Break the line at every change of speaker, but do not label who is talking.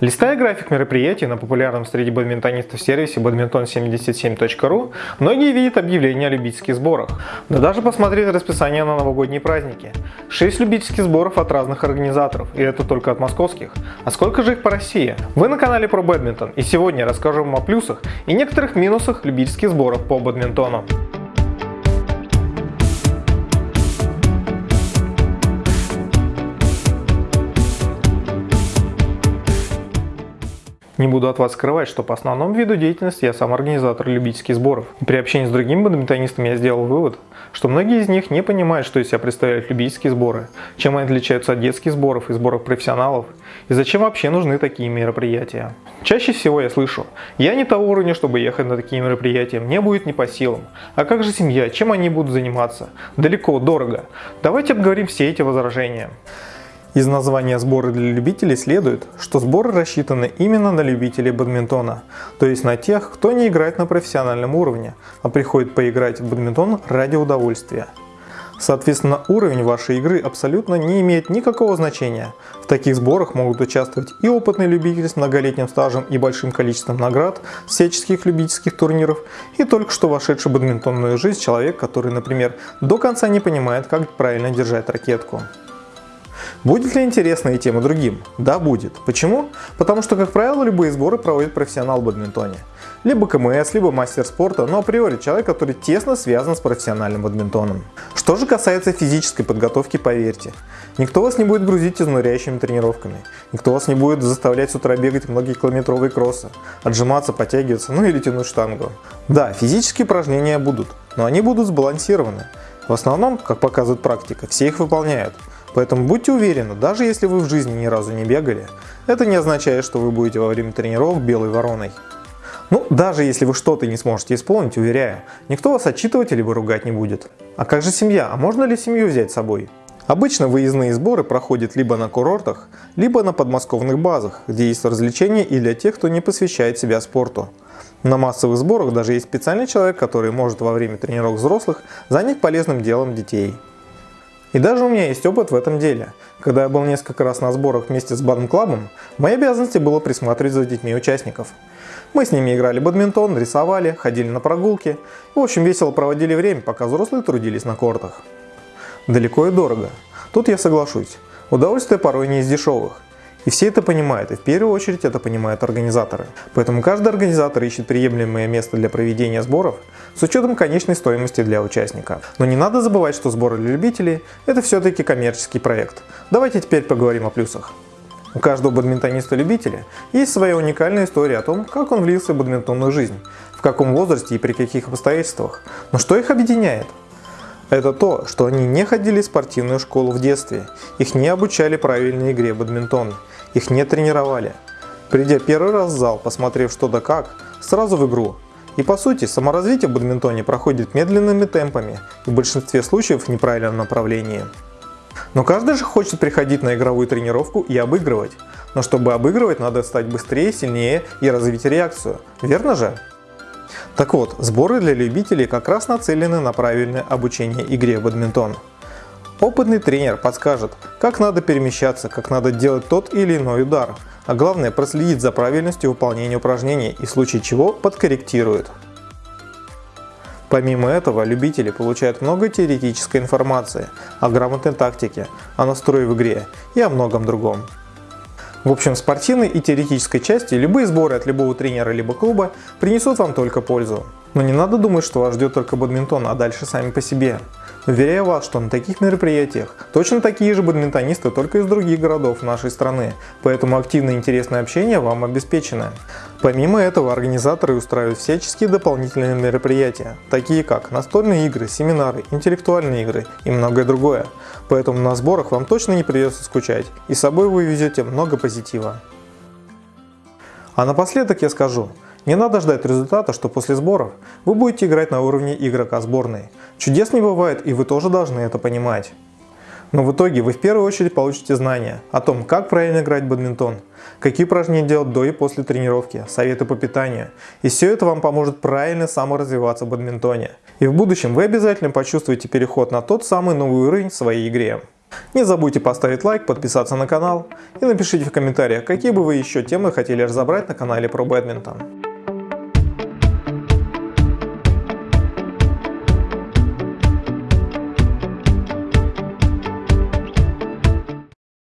Листая график мероприятий на популярном среди бадминтонистов сервисе badminton77.ru, многие видят объявления о любительских сборах. Но даже посмотреть расписание на новогодние праздники. 6 любительских сборов от разных организаторов, и это только от московских. А сколько же их по России? Вы на канале про бадминтон, и сегодня расскажу вам о плюсах и некоторых минусах любительских сборов по бадминтону. Не буду от вас скрывать, что по основному виду деятельности я сам организатор любительских сборов. И при общении с другими бадминтонистами я сделал вывод, что многие из них не понимают, что из себя представляют любительские сборы, чем они отличаются от детских сборов и сборов профессионалов, и зачем вообще нужны такие мероприятия. Чаще всего я слышу, я не того уровня, чтобы ехать на такие мероприятия, мне будет не по силам. А как же семья, чем они будут заниматься? Далеко, дорого. Давайте обговорим все эти возражения. Из названия сборы для любителей следует, что сборы рассчитаны именно на любителей бадминтона, то есть на тех, кто не играет на профессиональном уровне, а приходит поиграть в бадминтон ради удовольствия. Соответственно, уровень вашей игры абсолютно не имеет никакого значения. В таких сборах могут участвовать и опытный любитель с многолетним стажем и большим количеством наград, всяческих любительских турниров, и только что вошедший в бадминтонную жизнь человек, который, например, до конца не понимает, как правильно держать ракетку. Будет ли интересно и тем и другим? Да, будет. Почему? Потому что, как правило, любые сборы проводит профессионал в бадминтоне. Либо КМС, либо мастер спорта, но априори человек, который тесно связан с профессиональным бадминтоном. Что же касается физической подготовки, поверьте, никто вас не будет грузить изнуряющими тренировками, никто вас не будет заставлять с утра бегать многокилометровые кроссы, отжиматься, подтягиваться, ну или тянуть штангу. Да, физические упражнения будут, но они будут сбалансированы. В основном, как показывает практика, все их выполняют. Поэтому будьте уверены, даже если вы в жизни ни разу не бегали, это не означает, что вы будете во время тренировок белой вороной. Ну, даже если вы что-то не сможете исполнить, уверяю, никто вас отчитывать или ругать не будет. А как же семья? А можно ли семью взять с собой? Обычно выездные сборы проходят либо на курортах, либо на подмосковных базах, где есть развлечения и для тех, кто не посвящает себя спорту. На массовых сборах даже есть специальный человек, который может во время тренировок взрослых занять полезным делом детей. И даже у меня есть опыт в этом деле. Когда я был несколько раз на сборах вместе с бадм-клабом, моей обязанности было присматривать за детьми участников. Мы с ними играли бадминтон, рисовали, ходили на прогулки. В общем, весело проводили время, пока взрослые трудились на кортах. Далеко и дорого. Тут я соглашусь. Удовольствие порой не из дешевых. И все это понимают, и в первую очередь это понимают организаторы. Поэтому каждый организатор ищет приемлемое место для проведения сборов с учетом конечной стоимости для участника. Но не надо забывать, что сборы для любителей – это все-таки коммерческий проект. Давайте теперь поговорим о плюсах. У каждого бадминтониста-любителя есть своя уникальная история о том, как он влился в бадминтонную жизнь, в каком возрасте и при каких обстоятельствах. Но что их объединяет? Это то, что они не ходили в спортивную школу в детстве, их не обучали правильной игре в бадминтон, их не тренировали. Придя первый раз в зал, посмотрев что да как, сразу в игру. И по сути, саморазвитие в бадминтоне проходит медленными темпами и в большинстве случаев в неправильном направлении. Но каждый же хочет приходить на игровую тренировку и обыгрывать. Но чтобы обыгрывать, надо стать быстрее, сильнее и развить реакцию. Верно же? Так вот, сборы для любителей как раз нацелены на правильное обучение игре в бадминтон. Опытный тренер подскажет, как надо перемещаться, как надо делать тот или иной удар, а главное проследить за правильностью выполнения упражнений и в случае чего подкорректирует. Помимо этого, любители получают много теоретической информации о грамотной тактике, о настрое в игре и о многом другом. В общем, спортивной и теоретической части любые сборы от любого тренера либо клуба принесут вам только пользу. Но не надо думать, что вас ждет только бадминтон, а дальше сами по себе. Уверяю вас, что на таких мероприятиях точно такие же бадминтонисты, только из других городов нашей страны, поэтому активное и интересное общение вам обеспечено. Помимо этого, организаторы устраивают всяческие дополнительные мероприятия, такие как настольные игры, семинары, интеллектуальные игры и многое другое. Поэтому на сборах вам точно не придется скучать, и с собой вы везете много позитива. А напоследок я скажу, не надо ждать результата, что после сборов вы будете играть на уровне игрока сборной. Чудес не бывает и вы тоже должны это понимать. Но в итоге вы в первую очередь получите знания о том, как правильно играть в бадминтон, какие упражнения делать до и после тренировки, советы по питанию. И все это вам поможет правильно саморазвиваться в бадминтоне. И в будущем вы обязательно почувствуете переход на тот самый новый уровень в своей игре. Не забудьте поставить лайк, подписаться на канал и напишите в комментариях, какие бы вы еще темы хотели разобрать на канале про бадминтон.